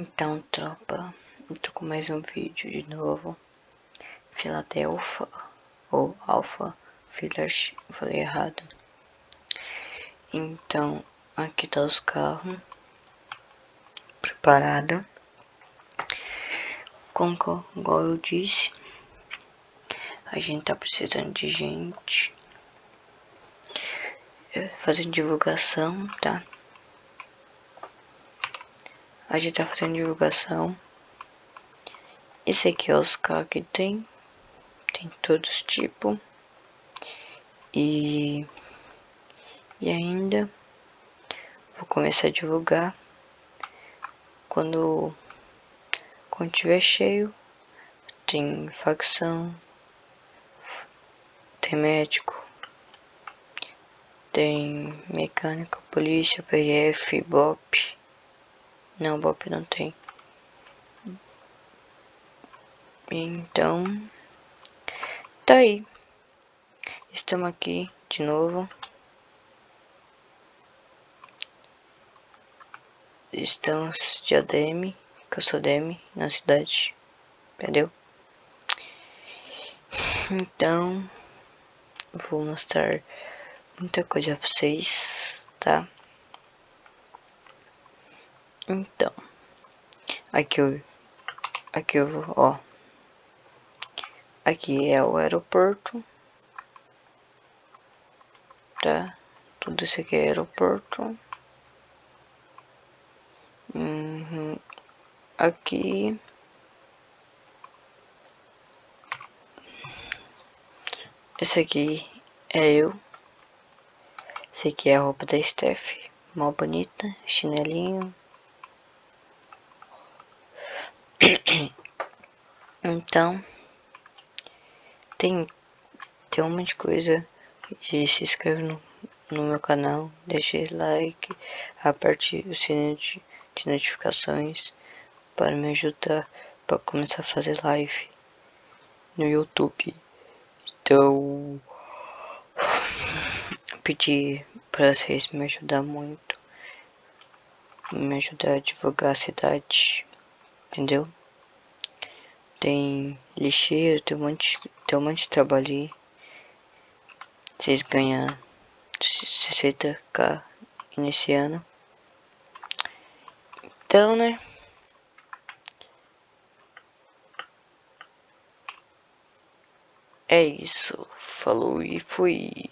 Então, tropa, eu tô com mais um vídeo de novo. Filadelfia ou Alpha Village, falei errado. Então, aqui tá os carros preparado. Como igual eu disse, a gente tá precisando de gente é, fazendo divulgação, tá? A gente tá fazendo divulgação. Esse aqui é os carros que tem. Tem todos os tipos. E, e ainda vou começar a divulgar quando, quando tiver cheio. Tem facção, tem médico, tem mecânica, polícia, PF, BOP. Não, Bob não tem. Então, tá aí. Estamos aqui de novo. Estamos de ADM, que eu sou DM na cidade. Entendeu? Então, vou mostrar muita coisa pra vocês, tá? Então, aqui eu, aqui eu ó, aqui é o aeroporto, tá? Tudo isso aqui é aeroporto. Uhum. Aqui Esse aqui é eu. Esse aqui é a roupa da Steph. Mó bonita, chinelinho. Então, tem, tem um monte de coisa. E se inscreve no, no meu canal, deixe like, aperte o sininho de, de notificações para me ajudar para começar a fazer live no YouTube. Então, pedir para vocês me ajudar muito, me ajudar a divulgar a cidade entendeu? Tem lixeiro, tem um monte, tem um monte de trabalho aí. Vocês ganham 60k iniciando. Então, né? É isso. Falou e fui.